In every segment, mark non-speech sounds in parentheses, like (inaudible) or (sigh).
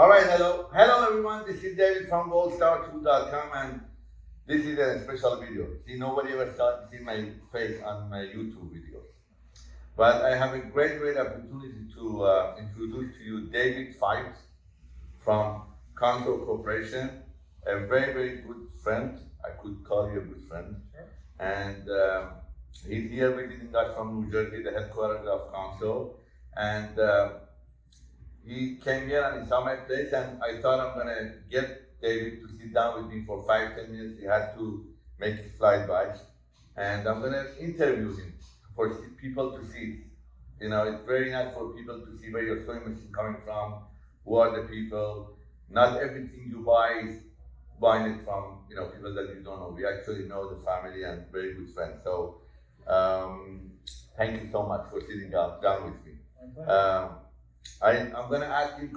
All right, hello. Hello, everyone. This is David from goldstar2.com, and this is a special video. See, nobody ever saw see my face on my YouTube videos. But I have a great, great opportunity to uh, introduce to you David Fipes from Consew Corporation, a very, very good friend. I could call you a good friend. And uh, he's here visiting us from New Jersey, the headquarters of Consew. And uh, he came here and he saw my place and I thought I'm gonna get David to sit down with me for five, ten minutes. He had to make his flight back. And I'm gonna interview him for people to see. You know, it's very nice for people to see where your sewing machine is coming from, who are the people. Not everything you buy is buying it from, you know, people that you don't know. We actually know the family and very good friends. So um, thank you so much for sitting down, down with me. Um, I, I'm going to ask you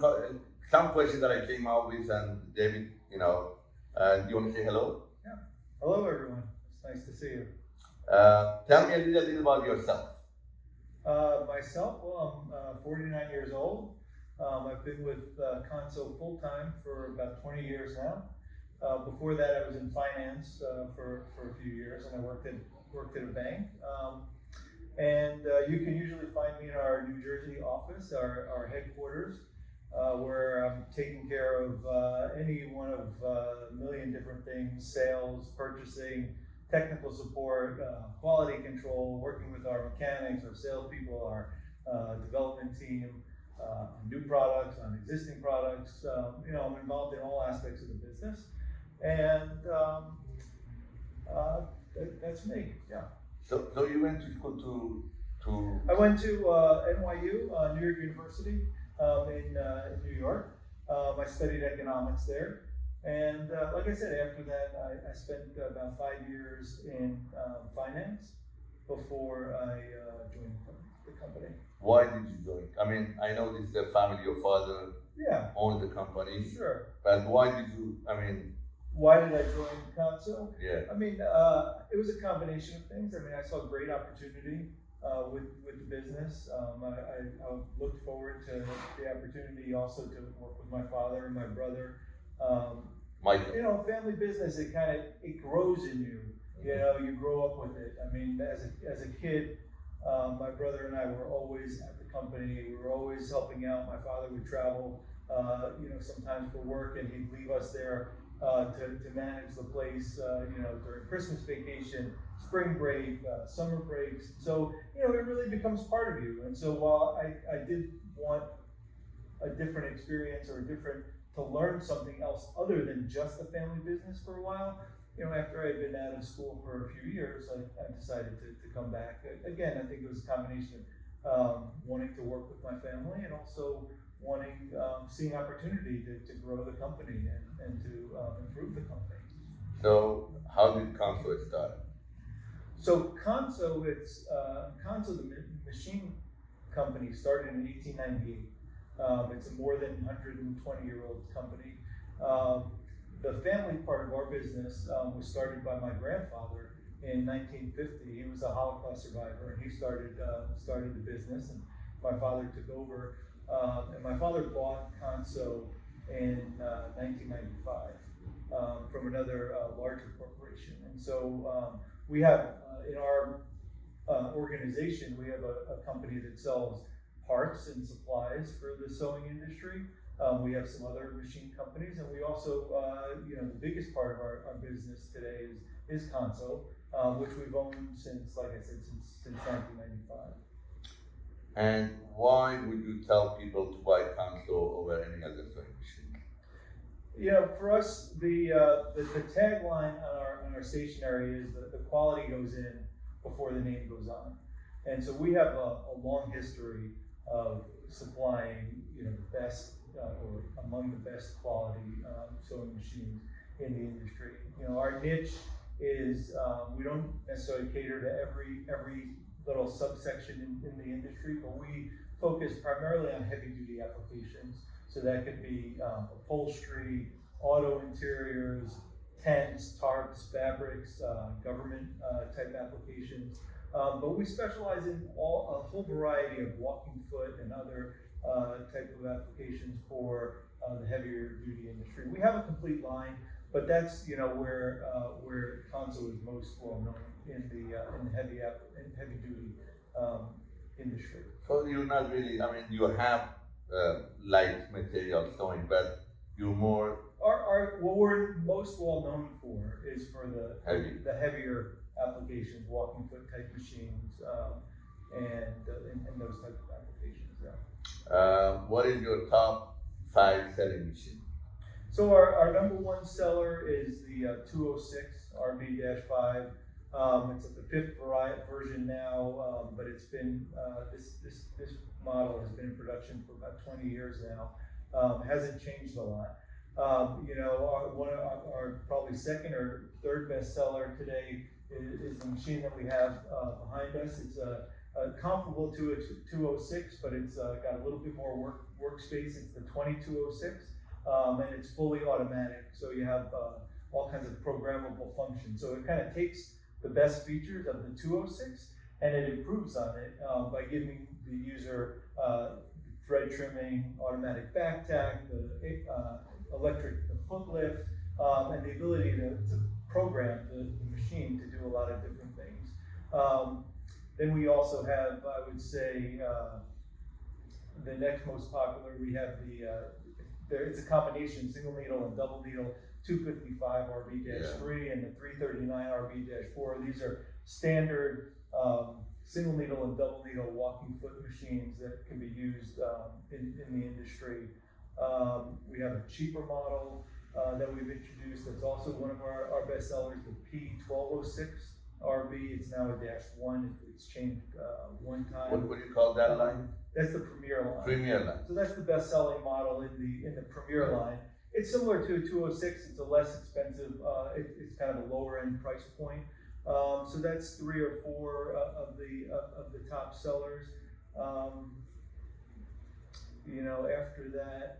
some questions that I came out with, and David, you know, uh, do you want to say hello? Yeah. Hello, everyone. It's nice to see you. Uh, tell me a little bit about yourself. Uh, myself, well, I'm uh, 49 years old. Um, I've been with uh, Consew full time for about 20 years now. Uh, before that, I was in finance uh, for, for a few years, and I worked at worked at a bank. Um, and uh, you can usually find me in our New Jersey office, our, our headquarters, uh, where I'm taking care of uh, any one of uh, a million different things: sales, purchasing, technical support, uh, quality control, working with our mechanics, our salespeople, our uh, development team, on new products, on existing products. Um, you know, I'm involved in all aspects of the business, and um, that, that's me. Yeah. So, so you went to school to to I went to uh, NYU, uh, New York University, um, in, uh, in New York. Um, I studied economics there. And uh, like I said, after that, I, I spent about five years in um, finance before I uh, joined the company. why did you join? I mean, I know this is a family. Your father Yeah, owned the company, sure. but why did you? I mean, Why did I join Consew? yeah. I mean, uh, it was a combination of things. I mean, I saw great opportunity uh, with with the business. Um, I, I, I looked forward to the opportunity also to work with my father and my brother. Um, Michael. you know, family business it kind of it grows in you. You know, you grow up with it. I mean, as a as a kid, um, my brother and I were always at the company. We were always helping out. My father would travel, uh, you know, sometimes for work, and he'd leave us there uh, to, to manage the place, uh, you know, during Christmas vacation, spring break, uh, summer breaks. So, you know, it really becomes part of you. And so while I, I did want a different experience or a different, to learn something else other than just the family business for a while, you know, after I'd been out of school for a few years, I, I decided to, to come back. Again, I think it was a combination of um, wanting to work with my family and also wanting, um, seeing opportunity to, to grow the company and, and to um, improve the company. So, how did Consew start? So Consew, it's uh, Consew, the machine company, started in 1898. Um, it's a more than 120 year old company. Um, the family part of our business um, was started by my grandfather in 1950. He was a Holocaust survivor, and he started uh, started the business, and my father took over. Um, and my father bought Consew in uh, 1995 um, from another uh, larger corporation, and so. Um, we have uh, in our uh, organization we have a, a, company that sells parts and supplies for the sewing industry um, we have some other machine companies and we also uh, you know the biggest part of our, our business today is is Consew um, which we've owned since like i said since since 1995 And why would you tell people to buy Consew over any other sewing machine? You know, for us, the, uh, the, the tagline on our, on our stationery is that the quality goes in before the name goes on. And so we have a, a long history of supplying, you know, the best, uh, or among the best quality, um, sewing machines in the industry. You know, our niche is, um, we don't necessarily cater to every, every little subsection in, in the industry, but we focus primarily on heavy duty applications. So that could be um, upholstery, auto interiors, tents, tarps, fabrics, uh, government uh, type applications. Um, but we specialize in all, a whole variety of walking foot and other uh, type of applications for uh, the heavier duty industry. We have a complete line, but that's, you know, where, uh, where Consew is most well known in the, uh, in the heavy app, in heavy duty, um, industry. So you're not really, I mean, you have uh, light material sewing, but you're more Our, our, what we're most well known for is for the, Heavy. the heavier applications, walking foot type machines, um, and, uh, and, and those type of applications, yeah. Uh, what is your top five selling machine? So our, our number one seller is the uh, 206 RB-5. Um, it's the fifth vari- version now, um, but it's been uh, this this this model has been in production for about 20 years now. Um, hasn't changed a lot. Um, you know, our, one of our, our probably second or third best seller today is, is the machine that we have uh, behind us. It's a, a comparable to a 206, but it's uh, got a little bit more work workspace. It's the 2206 um, and it's fully automatic. So you have uh, all kinds of programmable functions. So it kind of takes the best features of the 206 and it improves on it uh, by giving the user uh, thread trimming, automatic back tack, the uh, electric the foot lift, um, and the ability to, to program the, the machine to do a lot of different things. Um, then we also have, I would say, uh, the next most popular, we have the, uh, there, it's a combination, single needle and double needle, two fifty-five RB three and the three thirty-nine RB four. These are standard, um, single needle and double needle walking foot machines that can be used, um, in, in the industry. Um, we have a cheaper model, uh, that we've introduced, that's also one of our, our best sellers, the P twelve oh six RB. It's now a dash one, it's changed, uh, one time. What, what do you call that line? That's the Premier line. Premier line. So that's the best-selling model in the, in the Premier line. It's similar to a two oh six, it's a less expensive, uh, it, it's kind of a lower-end price point. Um, so that's three or four uh, of the, uh, of the top sellers. Um, you know, after that,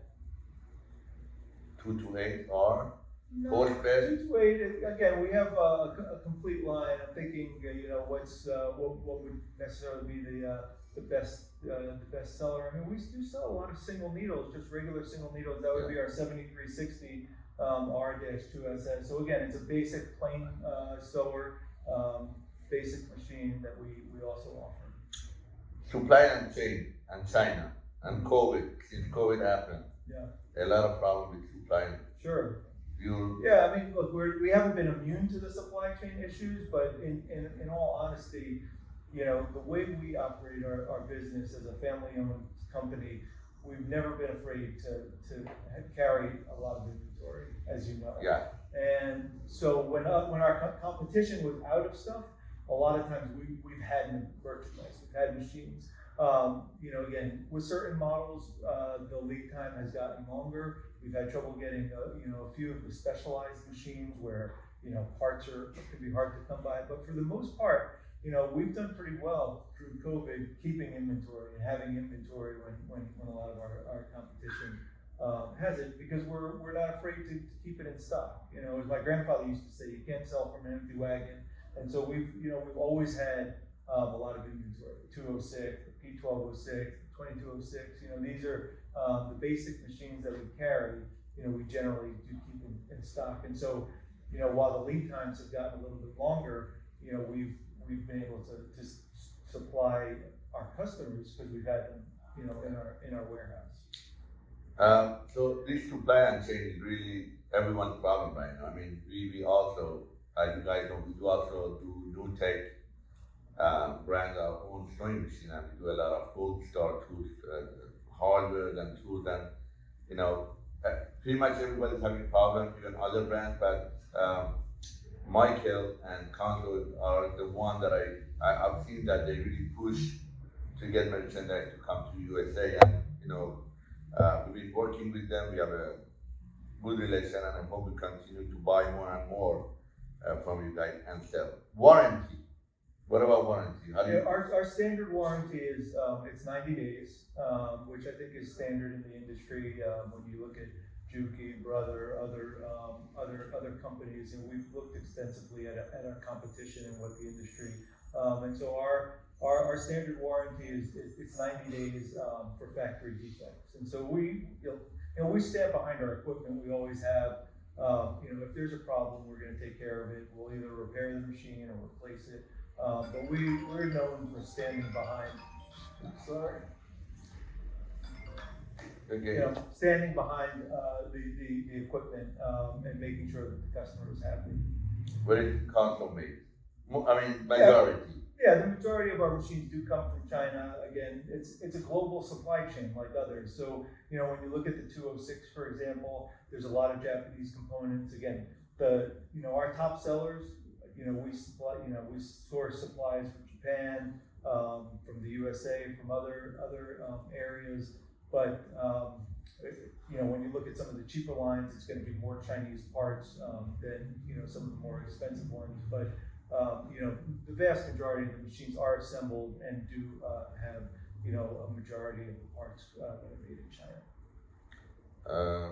Two two eight R. no, Forty best. Two to eight, again, we have a, a complete line, I'm thinking, uh, you know, what's, uh, what, what would necessarily be the, uh, the best, uh, the best seller, I mean, we do sell a lot of single needles, just regular single needles, that would be our seventy-three sixty, um, R two SS, so again, it's a basic plain, uh, sewer, um, basic machine that we, we also offer. Supply and chain and China and COVID. Since COVID happened, Yeah, a lot of problem with supply. sure. You Yeah, I mean, look, we're, we haven't been immune to the supply chain issues, but in, in, in all honesty, you know, the way we operate our, our business as a family-owned company, we've never been afraid to, to carry a lot of inventory, as you know. yeah. And so when, uh, when our co- competition was out of stuff, a lot of times we, we've had merchandise, we've had machines. Um, you know, again, with certain models, uh, the lead time has gotten longer. We've had trouble getting, uh, you know, a few of the specialized machines where, you know, parts are, can be hard to come by. But for the most part, you know, we've done pretty well through COVID, keeping inventory and having inventory when, when, when a lot of our, our competition um, has it because we're, we're not afraid to, to keep it in stock. You know, as my grandfather used to say, you can't sell from an empty wagon. And so we've, you know, we've always had um, a lot of inventory. 206, P1206, 2206. You know, these are um, the basic machines that we carry. You know, we generally do keep in, in stock. And so, you know, while the lead times have gotten a little bit longer, you know, we've we've been able to, s- supply our customers because we've had them, you know, in our in our warehouse. Um, so this supply chain is really everyone's problem right now. I mean, we, we also, as you guys know, we do also do new tech, uh, brand our own sewing machine and we do a lot of gold star tools, uh, hardware and tools and, you know, uh, pretty much everybody's having problems, even other brands, but, um, Michael and Consew are the one that I, I, I've seen that they really push to get merchandise to come to USA and, you know, uh, we've been working with them. We have a good relation, and I hope we continue to buy more and more uh, from you guys and sell. Warranty. What about warranty? How Yeah, our, our standard warranty is, um, it's ninety days, um, which I think is standard in the industry, um, when you look at Juki, Brother, other, um, other, other companies, and we've looked extensively at, at our competition and what the industry, um, and so our, our, our standard warranty is, it's ninety days, um, for factory defects. And so we, you know, you know, we stand behind our equipment, we always have. Um, you know, if there's a problem, we're gonna take care of it, we'll either repair the machine or replace it. Um, but we, we're known for standing behind, sorry, you know, standing behind, uh, the, the, the equipment, um, and making sure that the customer is happy. where is Consew made? I mean, majority. Yeah, the majority of our machines do come from China. Again, it's it's a global supply chain like others. So you know when you look at the 206, for example, there's a lot of Japanese components. Again, the you know our top sellers, you know we supply you know we source supplies from Japan, um, from the USA, from other other um, areas. But um, you know when you look at some of the cheaper lines, it's going to be more Chinese parts um, than you know some of the more expensive ones. But um, you know, the vast majority of the machines are assembled and do uh, have, you know, a majority of the parts uh, that are made in China. Uh,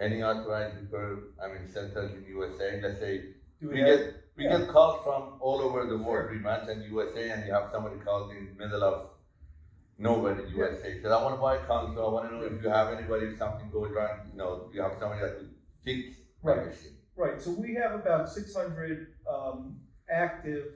any authorized repair, I mean, centers in USA, let's say, Do we have- get, we yeah. get calls from all over the world, we mentioned USA, and you have somebody calls in the middle of nowhere in USA, says, I wanna buy a Consew, I wanna know if you have anybody, if something goes wrong, you know, you have somebody that can fix Right. machine. Right, so we have about six hundred um, active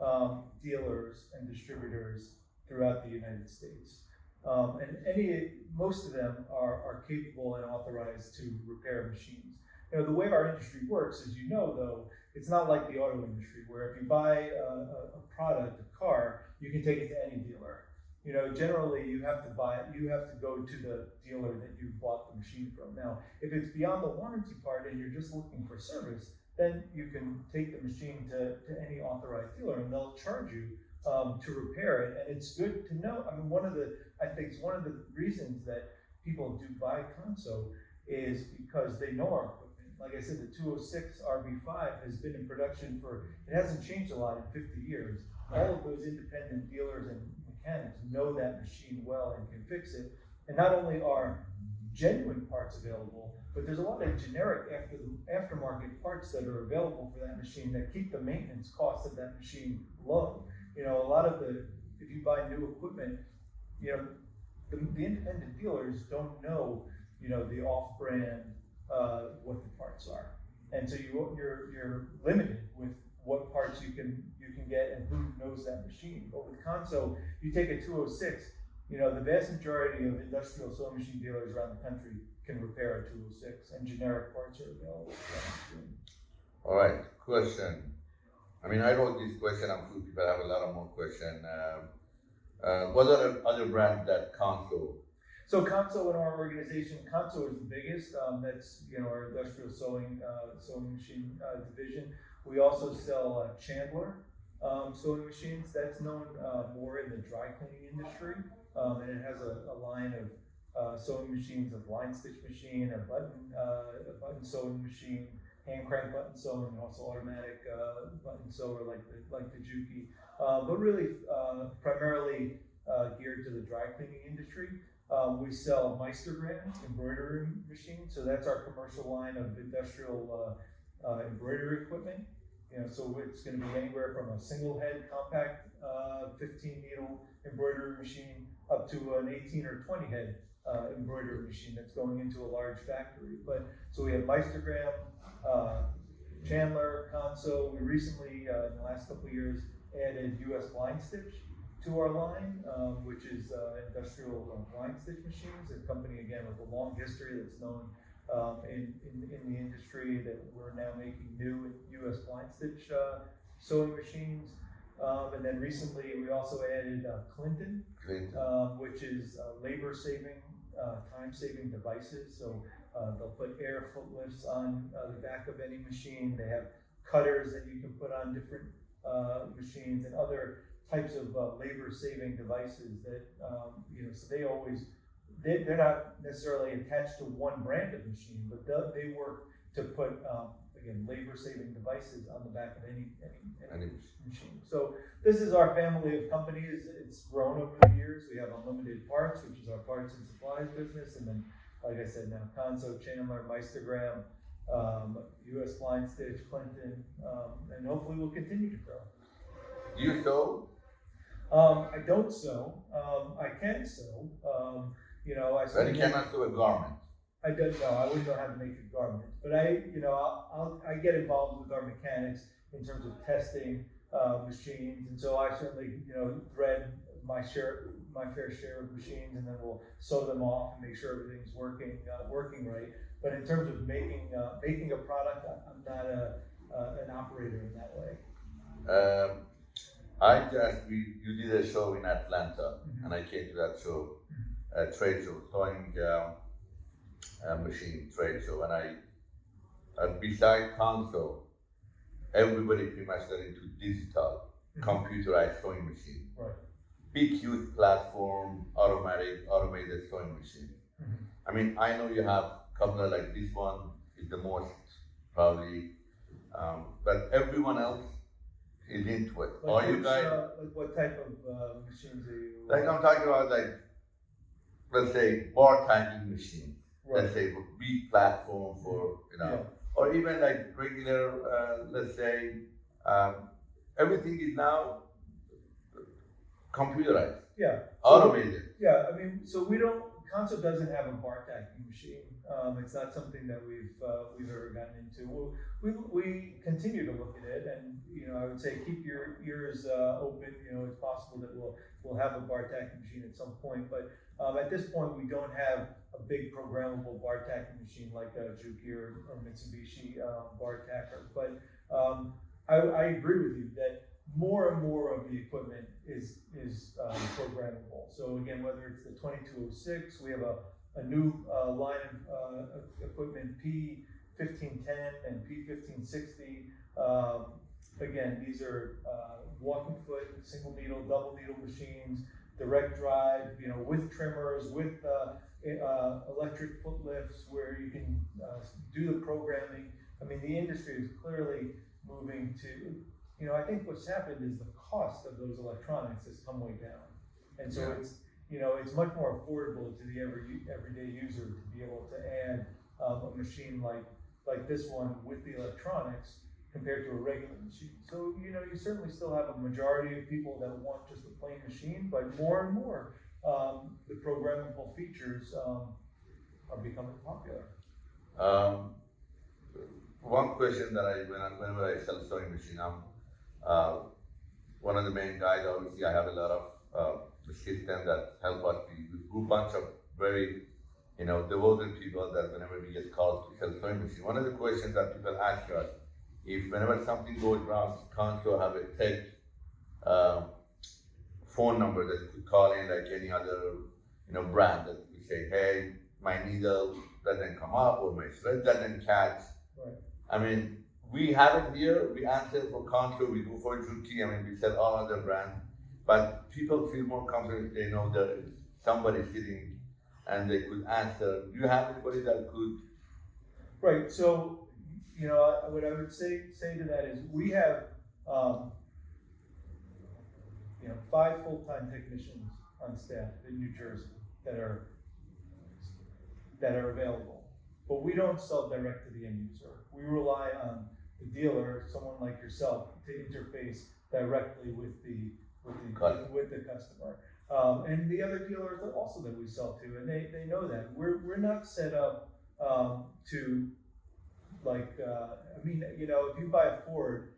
um, dealers and distributors throughout the United States. Um, and any, most of them are, are capable and authorized to repair machines. You know, the way our industry works, as you know, though, it's not like the auto industry where if you buy a, a, a product, a car, you can take it to any dealer. You know, generally you have to buy, it, you have to go to the dealer that you bought the machine from. Now, if it's beyond the warranty part and you're just looking for service, then you can take the machine to, to any authorized dealer and they'll charge you um, to repair it. And it's good to know. I mean, one of the, I think it's one of the reasons that people do buy Consew is because they know our equipment. Like I said, the 206 RB5 has been in production for, it hasn't changed a lot in 50 years. All of those independent dealers and know that machine well and can fix it. And not only are genuine parts available, but there's a lot of generic after aftermarket parts that are available for that machine that keep the maintenance cost of that machine low. You know, a lot of the if you buy new equipment, you know, the, the independent dealers don't know, you know, the off-brand uh, what the parts are, and so you you're you're limited with what parts you can can get and who knows that machine. But with Consew, you take a 206, you know, the vast majority of industrial sewing machine dealers around the country can repair a 206, and generic parts are available. for that machine. All right, question. I mean, I wrote this question, I'm sure people have a lot of more question. Um, uh, what are other brands that Consew? So Consew in our organization, Consew is the biggest. Um, that's you know our industrial sewing uh, sewing machine uh, division. We also sell uh, Chandler um, sewing machines. That's known uh, more in the dry cleaning industry, um, and it has a, a line of uh, sewing machines, a blind stitch machine, a button uh, a button sewing machine, hand crank button sewing, and also automatic uh, button sewer like the like the Juki. Uh, but really, uh, primarily geared to the dry cleaning industry. Um, we sell Meistergram embroidery machines, so that's our commercial line of industrial embroidery equipment. You know, so it's going to be anywhere from a single head compact uh, 15 needle embroidery machine up to an 18 or 20 head uh, embroidery machine that's going into a large factory. But so we have Meistergram, uh, Chandler, Consew. We recently, uh, in the last couple of years, added US Blind Stitch to our line, um, which is uh, industrial blind stitch machines, a company again with a long history that's known um, in, in, in the industry that we're now making new US blind stitch uh, sewing machines. Um, and then recently we also added uh, Clinton, Clinton. um, which is uh, labor saving, uh, time saving devices. So uh, they'll put air foot lifts on uh, the back of any machine. They have cutters that you can put on different uh, machines and other types of uh, labor saving devices that, um, you know, so they always, they, they're not necessarily attached to one brand of machine, but they, they work to put, um, again, labor saving devices on the back of any, any, any Any- machine. So this is our family of companies. It's grown over the years. We have Unlimited Parts, which is our parts and supplies business, and then, like I said, now Consew, Chandler, Meistergram, um, U.S. Blind Stitch, Clinton, um, and hopefully we'll continue to grow. Do you sew? Um, I don't sew. Um, I can sew. You know, I. But certainly- you cannot do a garment. I don't know, I wouldn't know how to make a garment, but I, you know, I'll, I'll, I get involved with our mechanics in terms of testing, uh, machines, and so I certainly, you know, thread my share, my fair share of machines, and then we'll sew them off and make sure everything's working, uh, working right. But in terms of making, uh, making a product, I'm not a, uh, an operator in that way. Um, I just, we, you did a show in Atlanta, Mhm. and I came to that show, a trade show, sewing um, a machine trade show, and I, uh, beside Consew, everybody pretty much got into digital, Mhm. computerized sewing machine. Right. Big, huge platform, automatic, automated sewing machine. Mhm. I mean, I know you have a couple of like this one is the most probably, um, but everyone else is into it. Like Are you guys? uh, Like what type of, uh, machines are you? Like I'm talking about like, let's say bar tagging machine. Right. Let's say big platform for you know, Yeah. or even like regular. Uh, let's say um, everything is now computerized, Yeah. automated. Yeah, I mean, so we don't, Consew doesn't have a bar tacking machine. Um, it's not something that we've, uh, we've ever gotten into. We'll, we, we continue to look at it and, you know, I would say keep your ears, uh, open, you know, it's possible that we'll, we'll have a bar tacking machine at some point, but, um, at this point, we don't have a big programmable bar tacking machine like a Juki or, or Mitsubishi, um, bar but, um, I, I agree with you that more and more of the equipment is, is um, programmable. So again, whether it's the twenty-two oh six, we have a, a new, uh, line of, uh, equipment, P fifteen ten and P fifteen sixty. Um, again, these are, uh, walking foot, single needle, double needle machines, direct drive, you know, with trimmers, with, uh, uh, electric foot lifts where you can, uh, do the programming. I mean, the industry is clearly moving to, you know, I think what's happened is the cost of those electronics has come way down. And so Yeah. it's, you know, it's much more affordable to the every, everyday user to be able to add, um, a machine like, like this one with the electronics compared to a regular machine. So, you know, you certainly still have a majority of people that want just a plain machine, but more and more, um, the programmable features, um, are becoming popular. Um, one question that I when I, whenever I sell sewing machine, I'm uh, one of the main guys. Obviously, I have a lot of uh, the system that help us. We group bunch of very you know devoted people that whenever we get calls to sell sewing machine, one of the questions that people ask us if whenever something goes wrong, Consew have a tech uh, phone number that you could call in like any other you know brand that we say, hey, my needle doesn't come up or my thread doesn't catch. Right. I mean, we have it here. We answer for Contour, we do for Juki. I mean, we sell all other brands, but people feel more comfortable if they know there is somebody sitting and they could answer. Do you have anybody that could? Right, so, you know, what I would say, say to that is, we have, um, you know, five full-time technicians on staff in New Jersey that are, that are available. But we don't sell direct to the end user. We rely on the dealer, someone like yourself, to interface directly with the, with the, Customer. with the customer. Um, and the other dealers also that we sell to, and they, they know that. We're, we're not set up, um, to, like, uh, I mean, you know, if you buy a Ford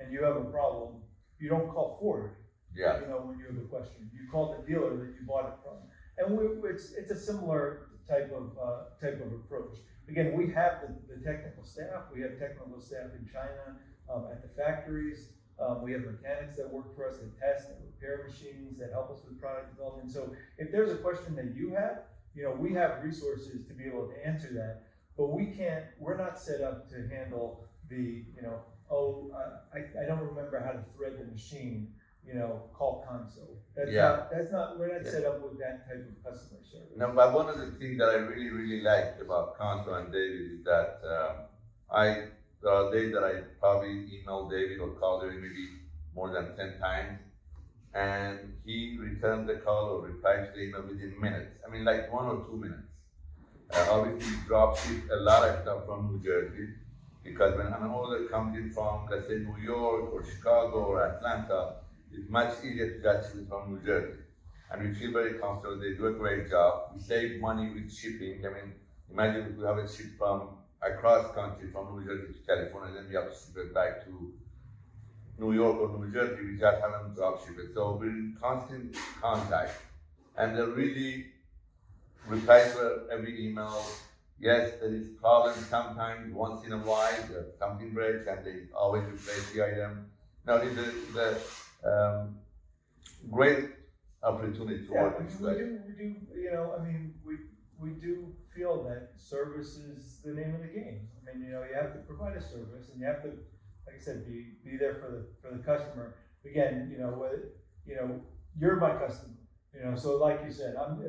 and you have a problem, you don't call Ford, Yeah. you know, when you have a question. You call the dealer that you bought it from. And we, it's, it's a similar type of, uh, type of approach. Again, we have the, the technical staff, we have technical staff in China, um, at the factories. Um, we have mechanics that work for us that test and repair machines, that help us with product development. So if there's a question that you have, you know, we have resources to be able to answer that. But we can't, we're not set up to handle the, you know, oh, I, I- I don't remember how to thread the machine, you know, call Consew. That's Yeah. not, that's not, we're not Yeah. set up with that type of customer service. No, but one of the things that I really, really like about Consew and David is that um, I, there are days that I probably email David or call David maybe more than 10 times, and he returned the call or replied to the email within minutes. I mean, like one or two minutes. Uh, obviously, he drop ship a lot of stuff from New Jersey because when an order comes in from, let's say, New York or Chicago or Atlanta, it's much easier to get it from New Jersey. and we feel very comfortable. They do a great job. We save money with shipping. I mean, imagine if we have it shipped from across country, from New Jersey to California, then we have to ship it back to New York or New Jersey. We just have them drop ship it. So we're in constant contact, and they're really reply to every email. Yes, there is problems sometimes. Once in a while, something breaks, and they always replace the item. Now, a, the um, great opportunity to Yeah, work we with do, you we do, we do, you know, I mean, we, we do feel that service is the name of the game. I mean, you know, you have to provide a service and you have to, like I said, be, be there for the, for the customer. Again, you know, whether, you know, you're my customer, you know, so like you said, I'm,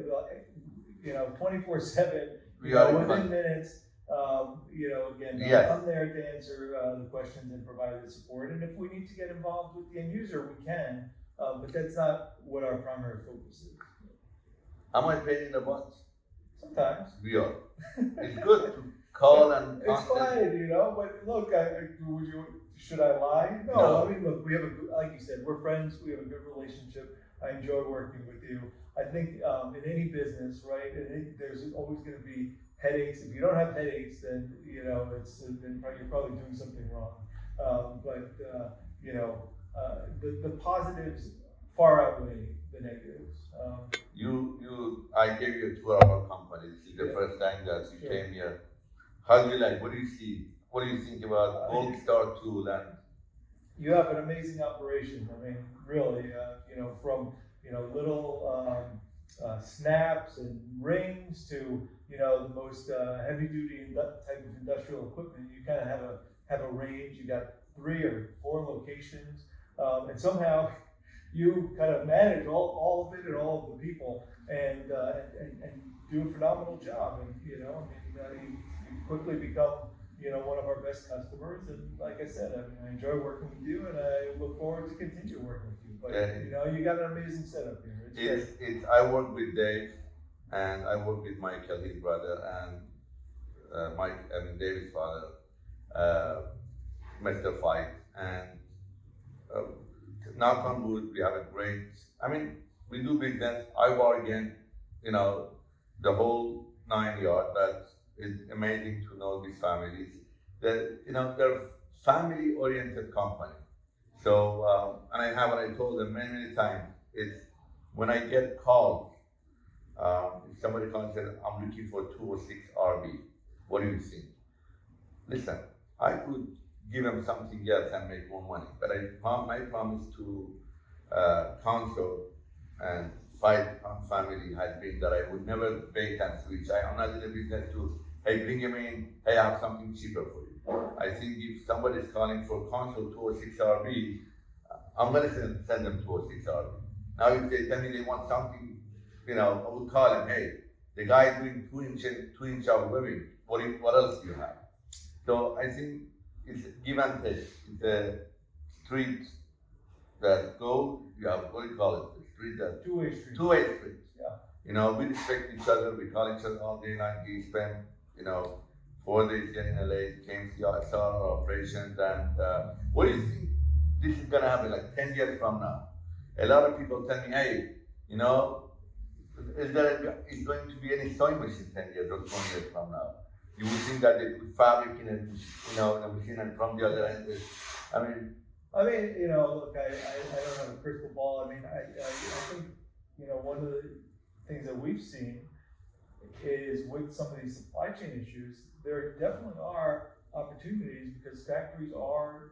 you know, twenty-four seven, you know, in within minutes, um, you know, again. I'm there to answer, uh, the questions and provide the support. And if we need to get involved with the end user, we can, uh, but that's not what our primary focus is. Am I paying the butt? Sometimes. We are. It's good to call and (laughs) It's fine, you know, but look, I, would you, should I lie? No, No. I mean, look, we have a, good- like you said, we're friends, we have a good relationship. I enjoy working with you. I think, um, in any business, right, and it, there's always gonna be headaches. If you don't have headaches, then, you know, it's, then you're probably doing something wrong. Um, but, uh, you know, uh, the, the positives far outweigh the negatives. Um, You, you, I gave you a tour of our company. This is the Yeah. first time that you Sure. came here. How do you like? What do you see? What do you think about Gold Star Tool and you have an amazing operation. I mean, really, uh, you know, from you know little um, uh, snaps and rings to you know the most uh, heavy duty indu- type of industrial equipment. You kind of have a have a range. You got three or four locations, um, and somehow (laughs) you kind of manage all, all of it and all of the people, and uh, and, and do a phenomenal job. And you know, I mean, you quickly become you know, one of our best customers. And like I said, I mean, I enjoy working with you and I look forward to continue working with you. But, Yeah. you know, you got an amazing setup here. It's it's, it's, I work with Dave and I work with Michael, his brother, and uh, Mike, I mean, David's father, uh, Mr. Fight. And uh, knock on wood, we have a great, I mean, we do business, I bargain, you know, the whole nine yard, but it's amazing to know these families. That, you know, they're family oriented company. So, um, and I have what I told them many, many times, it's when I get calls, um, if somebody calls and said, I'm looking for 206 RB, what do you think? Listen, I could give them something else and make more money, but I my promise to uh, and fight on family has been that I would never bait and switch. I, am not in the business to, hey, bring him in, hey, I have something cheaper for you. I think if somebody is calling for Consew 206 RB, I'm gonna send, send them 206 RB. Now, if they tell me they want something, you know, I would call them, hey, the guy doing two inch, two inch of webbing, what, what else do you have? So I think it's give and take. It's a street that go, you have, what do you call it? The street that Two-way street. two-way street. Yeah. You know, we respect each other. We call each other all day long. We spend, you know, four days here in LA, came to our operations. And uh, what do you think this is gonna happen like 10 years from now? A lot of people tell me, hey, you know, is there is going to be any sewing machine 10 years or 20 years from now? You would think that they put fabric in a, you know, in a machine and from the other end, I mean, I mean, you know, look, I, I, I don't have a crystal ball. I mean, I, I, I think, you know, one of the things that we've seen is with some of these supply chain issues, there definitely are opportunities because factories are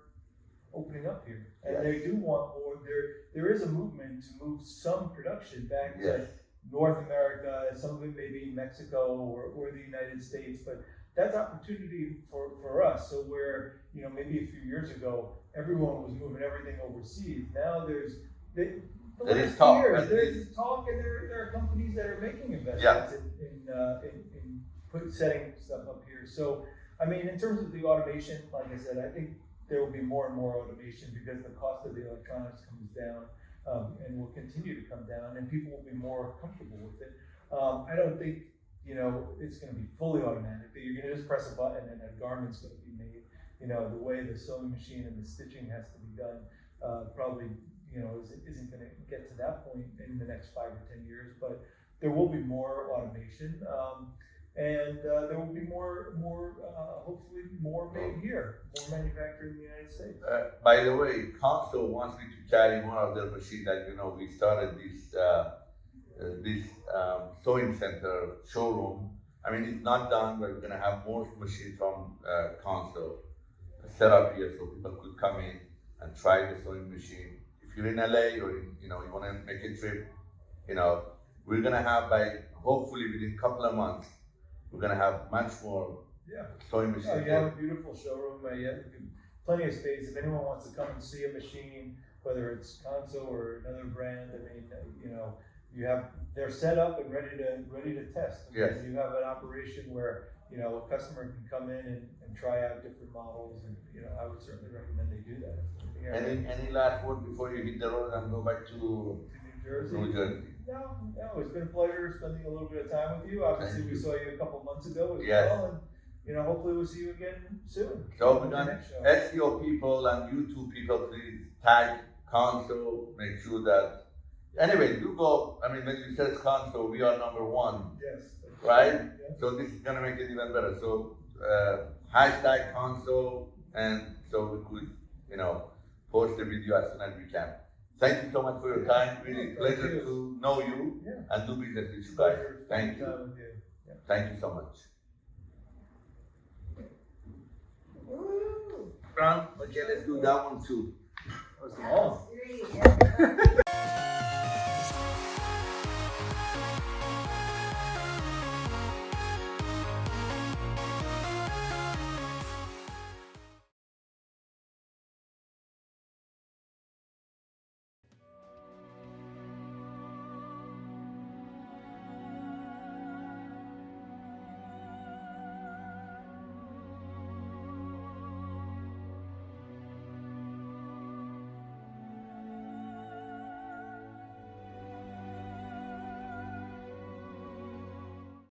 opening up here. And they do want more, there, there is a movement to move some production back to. North America, some of it maybe Mexico or, or the United States, but that's opportunity for, for us. So where, you know, maybe a few years ago, everyone was moving everything overseas. Now there's, the, the There is talk, years, there's talk and there, there are companies that are making investments in, in, uh, in, in put, setting stuff up here. So, I mean, in terms of the automation, like I said, I think there will be more and more automation because the cost of the electronics comes down um, and will continue to come down, and people will be more comfortable with it. Um, I don't think you know it's going to be fully automatic. That you're going to just press a button and a garment's going to be made. You know the way the sewing machine and the stitching has to be done. Uh, probably you know, isn't, isn't gonna get to that point in the next five or ten years, but there will be more automation, um, and, uh, there will be more, more, uh, hopefully more made here, more manufactured in the United States. Uh, by the way, Consew wants me to carry one of their machines that, you know, we started this, uh, uh, this, um, sewing center showroom. I mean, it's not done, but we're gonna have more machines from, uh, Consew set up here so people could come in and try the sewing machine. If you're in LA or, in, you know, you wanna make a trip, you know, we're gonna have by, hopefully within a couple of months, we're gonna have much more Yeah. sewing Oh, machines. you have a beautiful showroom, uh, you have plenty of space, if anyone wants to come and see a machine, whether it's Consew or another brand, I mean, uh, you know, you have, they're set up and ready to, ready to test. Yes. You have an operation where, you know, a customer can come in and, and try out different models, and, you know, I would certainly recommend they do that. Yeah. Any, any last word before you hit the road and go back to To New Jersey. New Jersey? No, no, it's been a pleasure spending a little bit of time with you, obviously, Thank we you. saw you a couple months ago as Yes. well, and, you know, hopefully we'll see you again soon. So on we the next show. SEO people and YouTube people, please tag Consew, make sure that, anyway, you go, I mean, when you search Consew, we are number one, Yes. right? Yeah. So this is gonna make it even better, so, uh, hashtag Consew, and so we could, you know, post the video as soon as we can. Thank you so much for your time, really Thank pleasure you. to know you Yeah. and do business with you guys. Thank you, time with you. Yeah. thank you so much. Woo! Ron, okay, let's do that one too. That was long. Three, yeah. (laughs)